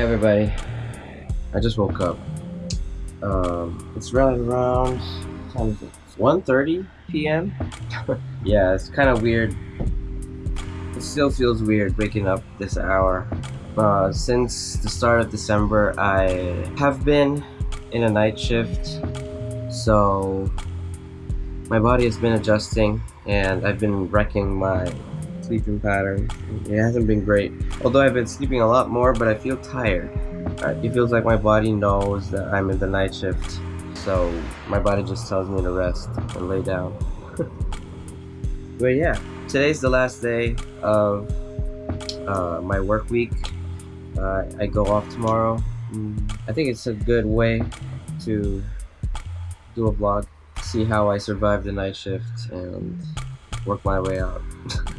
everybody. I just woke up. Um, it's right around 1.30 p.m. yeah, it's kind of weird. It still feels weird waking up this hour. Uh, since the start of December, I have been in a night shift, so my body has been adjusting, and I've been wrecking my sleeping pattern. It hasn't been great. Although I've been sleeping a lot more, but I feel tired. Uh, it feels like my body knows that I'm in the night shift. So my body just tells me to rest and lay down. but yeah, today's the last day of uh, my work week. Uh, I go off tomorrow. Mm, I think it's a good way to do a vlog, see how I survive the night shift and work my way out.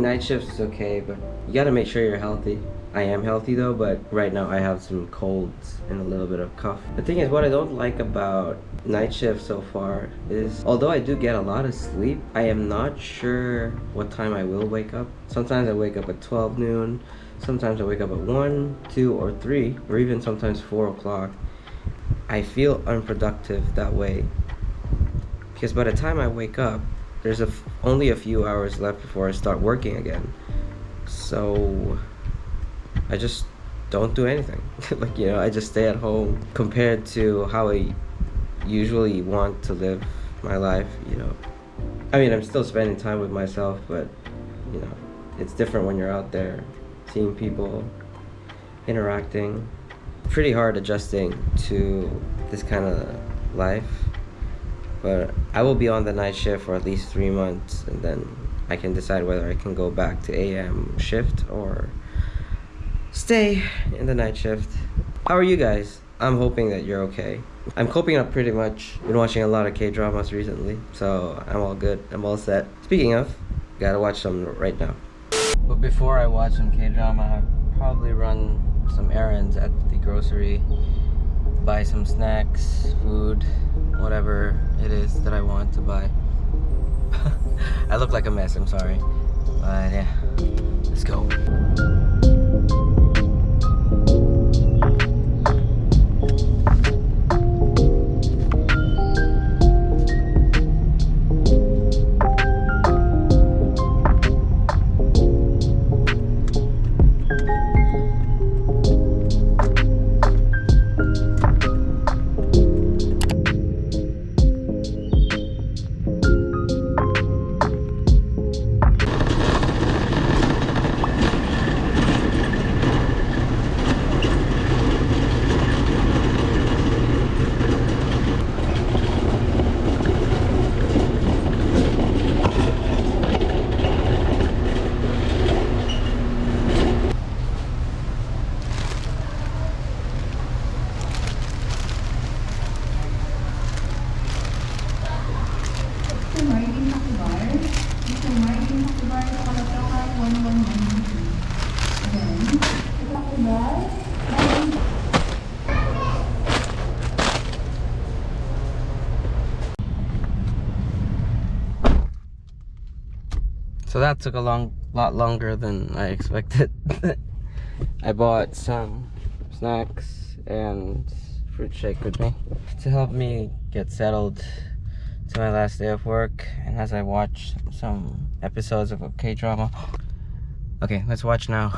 Night shifts is okay, but you gotta make sure you're healthy. I am healthy though, but right now I have some colds and a little bit of cough. The thing is, what I don't like about night shift so far is, although I do get a lot of sleep, I am not sure what time I will wake up. Sometimes I wake up at 12 noon, sometimes I wake up at 1, 2, or 3, or even sometimes 4 o'clock. I feel unproductive that way because by the time I wake up, there's a f only a few hours left before I start working again. So I just don't do anything. like, you know, I just stay at home compared to how I usually want to live my life, you know. I mean, I'm still spending time with myself, but, you know, it's different when you're out there seeing people, interacting. Pretty hard adjusting to this kind of life but I will be on the night shift for at least three months and then I can decide whether I can go back to AM shift or stay in the night shift. How are you guys? I'm hoping that you're okay. I'm coping up pretty much. Been watching a lot of K-dramas recently, so I'm all good. I'm all set. Speaking of, gotta watch some right now. But before I watch some K-drama, I'll probably run some errands at the grocery buy some snacks, food, whatever it is that I want to buy. I look like a mess, I'm sorry. But yeah, let's go. So that took a long, lot longer than I expected. I bought some snacks and fruit shake with me to help me get settled to my last day of work and as I watch some episodes of K-drama. Okay, let's watch now.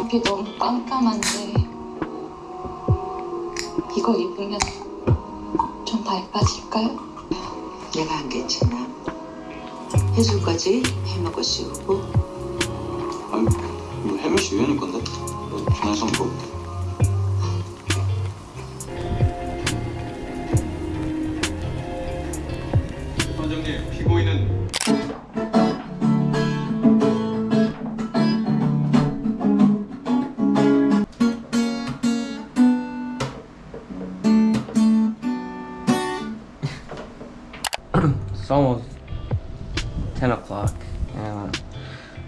여기 너무 깜깜한데 이거 입으면 좀 밝아질까요? 내가 안 괜찮아. 해줄까지 해먹어 씌우고 아니 혜민 씨 우연일 건데? 너 전화해서 It's almost 10 o'clock and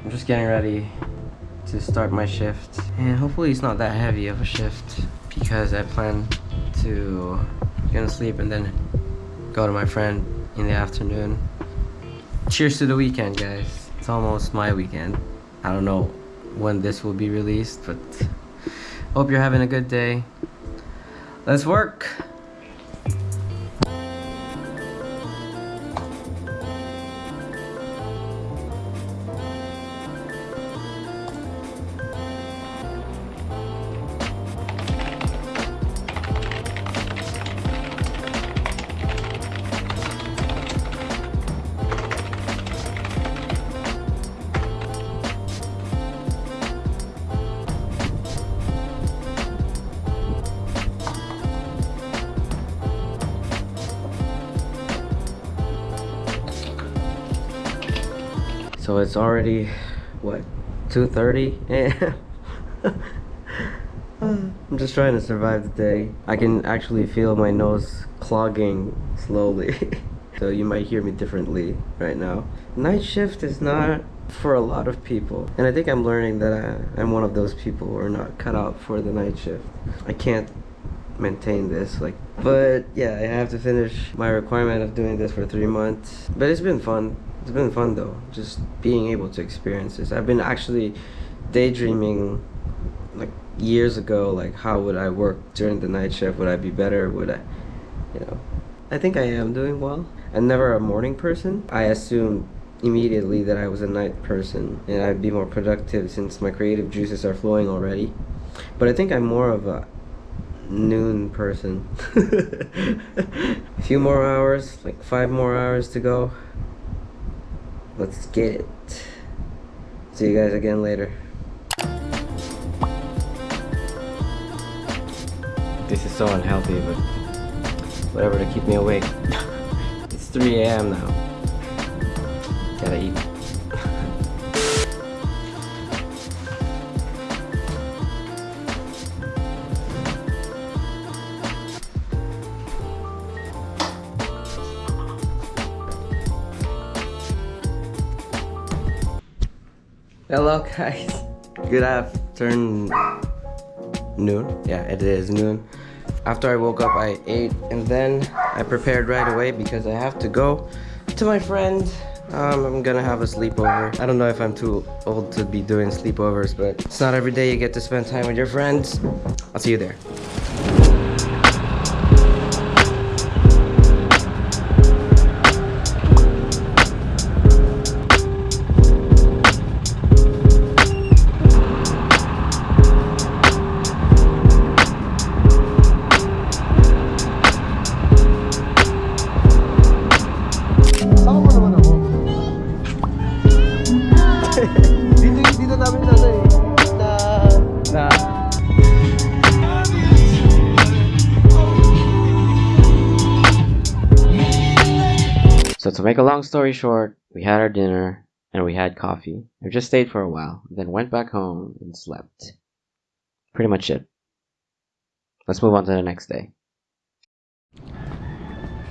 I'm just getting ready to start my shift and hopefully it's not that heavy of a shift because I plan to get to sleep and then go to my friend in the afternoon. Cheers to the weekend guys. It's almost my weekend. I don't know when this will be released but hope you're having a good day. Let's work! So it's already what 2:30 a.m. I'm just trying to survive the day. I can actually feel my nose clogging slowly. so you might hear me differently right now. Night shift is not for a lot of people. And I think I'm learning that I, I'm one of those people who are not cut out for the night shift. I can't maintain this like but yeah i have to finish my requirement of doing this for three months but it's been fun it's been fun though just being able to experience this. I've been actually daydreaming like years ago like how would i work during the night shift? Would i be better? Would i you know? I think i am doing well. I'm never a morning person. I assumed immediately that i was a night person and i'd be more productive since my creative juices are flowing already. But i think i'm more of a noon person. a few more hours, like five more hours to go. Let's get it. See you guys again later. This is so unhealthy, but whatever to keep me awake. it's 3 a.m. now. Gotta eat. Hello guys. Good afternoon. Noon? Yeah, it is noon. After I woke up, I ate and then I prepared right away because I have to go to my friend. Um, I'm gonna have a sleepover. I don't know if I'm too old to be doing sleepovers, but it's not every day you get to spend time with your friends. I'll see you there. Make a long story short, we had our dinner and we had coffee. We just stayed for a while, then went back home and slept. Pretty much it. Let's move on to the next day.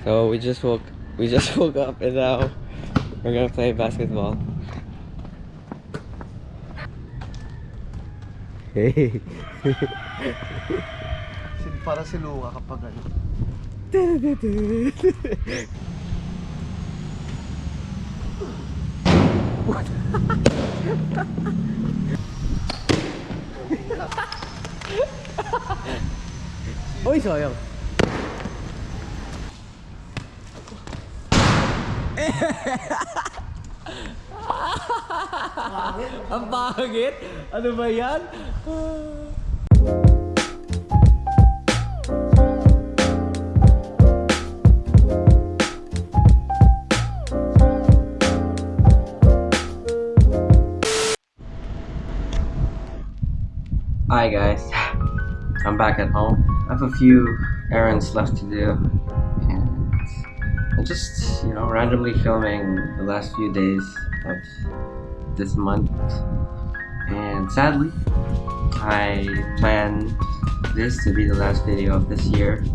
So we just woke we just woke up and now we're gonna play basketball. Hey. Para si Luca kapag ano. Uy, sayang. Ang pangit! Ano ba yan? Hi guys, I'm back at home. I have a few errands left to do, and I'm just, you know, randomly filming the last few days of this month. And sadly, I plan this to be the last video of this year,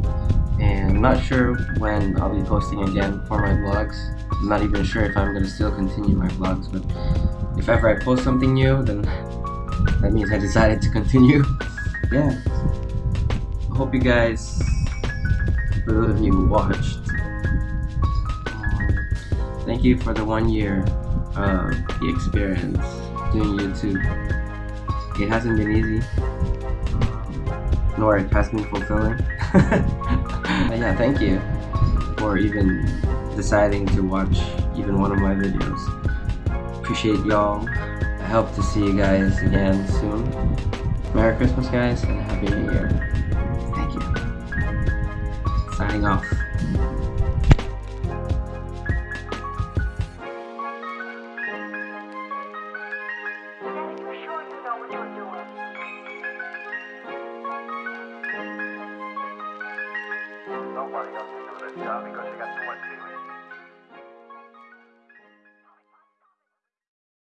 and I'm not sure when I'll be posting again for my vlogs. I'm not even sure if I'm gonna still continue my vlogs, but if ever I post something new, then that means I decided to continue. yeah. I hope you guys, for those of you who watched, um, thank you for the one year of the experience doing YouTube. It hasn't been easy, nor it has been fulfilling. but yeah, thank you for even deciding to watch even one of my videos. Appreciate y'all. Hope to see you guys again soon. Merry Christmas, guys, and Happy New Year. Thank you. Signing off.